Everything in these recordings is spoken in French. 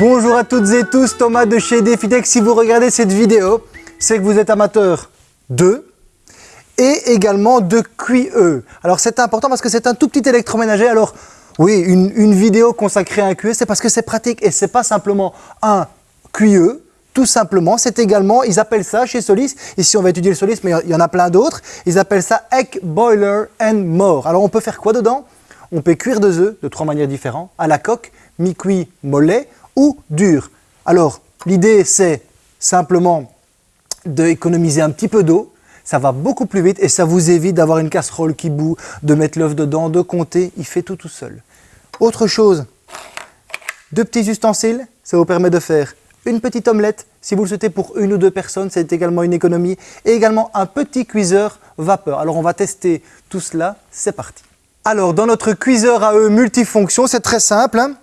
Bonjour à toutes et tous, Thomas de chez Defitech. Si vous regardez cette vidéo, c'est que vous êtes amateur de et également de QE. Alors c'est important parce que c'est un tout petit électroménager. Alors oui, une, vidéo consacrée à un QE, c'est parce que c'est pratique et c'est pas simplement un QE, tout simplement, c'est également, ils appellent ça chez Solis, ici on va étudier le Solis, mais il y en a plein d'autres, ils appellent ça Egg Boiler and More. Alors on peut faire quoi dedans? On peut cuire deux œufs de trois manières différentes, à la coque, mi-cuit, mollet ou dur. Alors l'idée c'est simplement d'économiser un petit peu d'eau, ça va beaucoup plus vite et ça vous évite d'avoir une casserole qui bout, de mettre l'œuf dedans, de compter, il fait tout tout seul. Autre chose, deux petits ustensiles, ça vous permet de faire une petite omelette, si vous le souhaitez pour une ou deux personnes, c'est également une économie, et également un petit cuiseur vapeur. Alors on va tester tout cela, c'est parti. Alors dans notre cuiseur à œufs multifonction, c'est très simple, hein.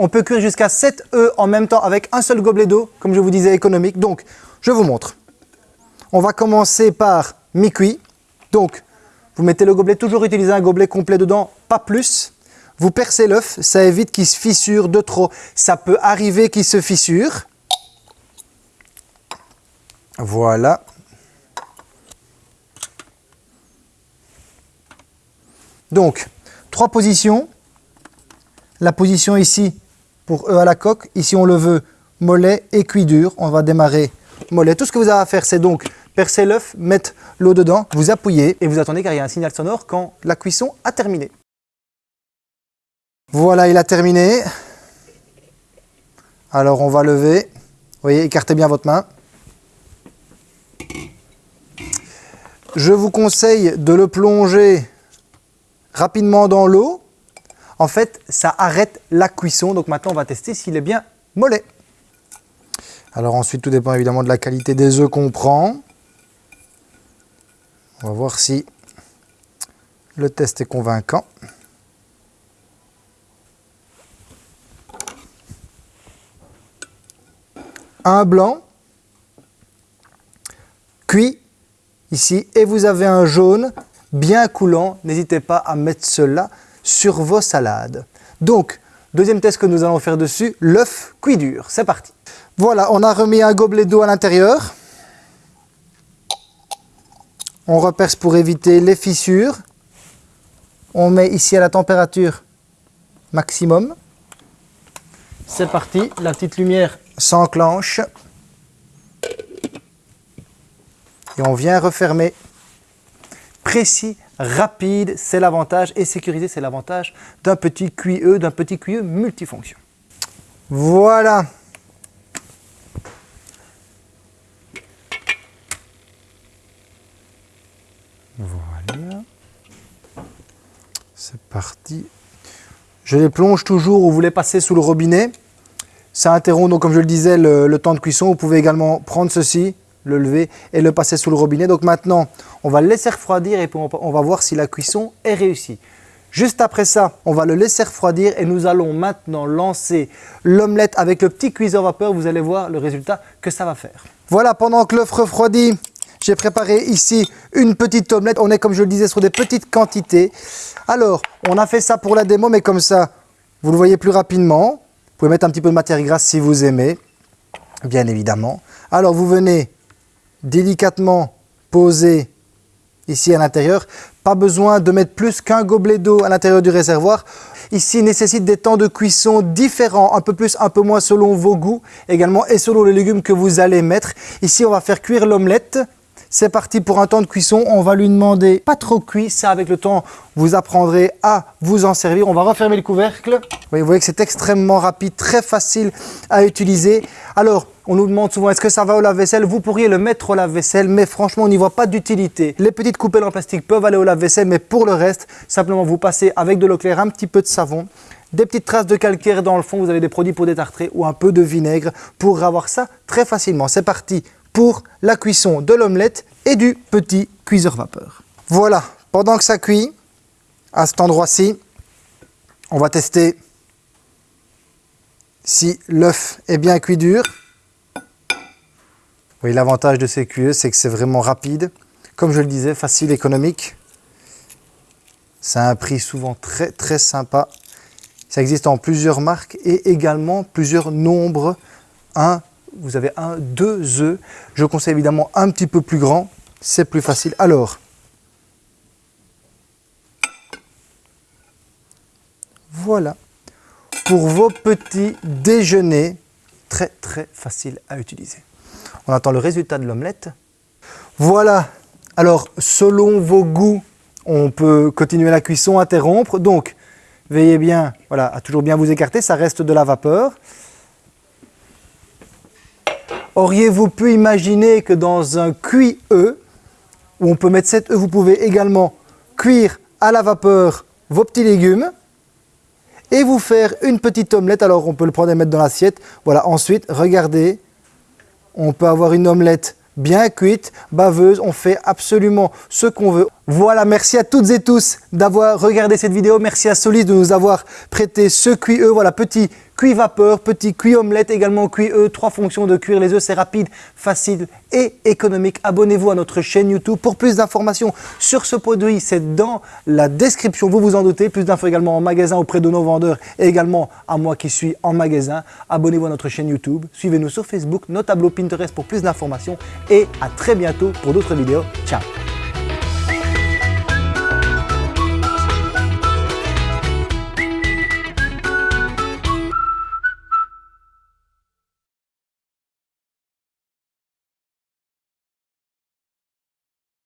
On peut cuire jusqu'à 7 œufs en même temps avec un seul gobelet d'eau, comme je vous disais économique. Donc je vous montre. On va commencer par mi-cuit. Donc, vous mettez le gobelet, toujours utiliser un gobelet complet dedans, pas plus. Vous percez l'œuf, ça évite qu'il se fissure de trop. Ça peut arriver qu'il se fissure. Voilà. Donc, trois positions. La position ici pour œuf à la coque. Ici, on le veut mollet et cuit dur. On va démarrer mollet. Tout ce que vous avez à faire, c'est donc percez l'œuf, mettre l'eau dedans, vous appuyez et vous attendez car il y a un signal sonore quand la cuisson a terminé. Voilà, il a terminé. Alors on va lever. Vous voyez, écartez bien votre main. Je vous conseille de le plonger rapidement dans l'eau. En fait, ça arrête la cuisson. Donc maintenant, on va tester s'il est bien mollet. Alors ensuite, tout dépend évidemment de la qualité des œufs qu'on prend. On va voir si le test est convaincant. Un blanc, cuit ici, et vous avez un jaune bien coulant. N'hésitez pas à mettre cela sur vos salades. Donc, deuxième test que nous allons faire dessus, l'œuf cuit dur. C'est parti. Voilà, on a remis un gobelet d'eau à l'intérieur. On reperce pour éviter les fissures. On met ici à la température maximum. C'est parti, la petite lumière s'enclenche. Et on vient refermer. Précis, rapide, c'est l'avantage. Et sécurisé, c'est l'avantage d'un petit QE, d'un petit QE multifonction. Voilà Voilà. C'est parti. Je les plonge toujours où vous les passez sous le robinet. Ça interrompt donc comme je le disais le, temps de cuisson. Vous pouvez également prendre ceci, le lever et le passer sous le robinet. Donc maintenant, on va le laisser refroidir et on va voir si la cuisson est réussie. Juste après ça, on va le laisser refroidir et nous allons maintenant lancer l'omelette avec le petit cuiseur vapeur. Vous allez voir le résultat que ça va faire. Voilà, pendant que l'œuf refroidit, j'ai préparé ici une petite omelette. On est, comme je le disais, sur des petites quantités. Alors, on a fait ça pour la démo, mais comme ça, vous le voyez plus rapidement. Vous pouvez mettre un petit peu de matière grasse si vous aimez, bien évidemment. Alors, vous venez délicatement poser ici à l'intérieur. Pas besoin de mettre plus qu'un gobelet d'eau à l'intérieur du réservoir. Ici, nécessite des temps de cuisson différents, un peu plus, un peu moins selon vos goûts également et selon les légumes que vous allez mettre. Ici, on va faire cuire l'omelette. C'est parti pour un temps de cuisson. On va lui demander pas trop cuit. Ça, avec le temps, vous apprendrez à vous en servir. On va refermer le couvercle. vous voyez que c'est extrêmement rapide, très facile à utiliser. Alors, on nous demande souvent, est-ce que ça va au lave-vaisselle? Vous pourriez le mettre au lave-vaisselle, mais franchement, on n'y voit pas d'utilité. Les petites coupelles en plastique peuvent aller au lave-vaisselle, mais pour le reste, simplement vous passez avec de l'eau claire, un petit peu de savon, des petites traces de calcaire dans le fond, vous avez des produits pour détartrer ou un peu de vinaigre pour avoir ça très facilement. C'est parti pour la cuisson de l'omelette et du petit cuiseur vapeur. Voilà, pendant que ça cuit, à cet endroit-ci, on va tester si l'œuf est bien cuit dur. Oui, l'avantage de ces QE, c'est que c'est vraiment rapide. Comme je le disais, facile, économique. C'est un prix souvent très très sympa. Ça existe en plusieurs marques et également plusieurs nombres. Un, vous avez un, deux œufs. Je conseille évidemment un petit peu plus grand, c'est plus facile. Alors, voilà, pour vos petits déjeuners, très très facile à utiliser. On attend le résultat de l'omelette. Voilà, alors selon vos goûts, on peut continuer la cuisson, interrompre. Donc, veillez bien voilà, à toujours bien vous écarter, ça reste de la vapeur. Auriez-vous pu imaginer que dans un cuit-œuf, où on peut mettre 7 œufs, vous pouvez également cuire à la vapeur vos petits légumes et vous faire une petite omelette. Alors on peut le prendre et mettre dans l'assiette. Voilà, ensuite, regardez, on peut avoir une omelette bien cuite, baveuse, on fait absolument ce qu'on veut. Voilà, merci à toutes et tous d'avoir regardé cette vidéo. Merci à Solis de nous avoir prêté ce cuit œuf, voilà, petit cuit vapeur, petit cuit omelette, également cuit œuf, trois fonctions de cuire les œufs, c'est rapide, facile et économique. Abonnez-vous à notre chaîne YouTube pour plus d'informations sur ce produit, c'est dans la description, vous vous en doutez. Plus d'infos également en magasin auprès de nos vendeurs et également à moi qui suis en magasin. Abonnez-vous à notre chaîne YouTube, suivez-nous sur Facebook, nos tableaux Pinterest pour plus d'informations et à très bientôt pour d'autres vidéos. Ciao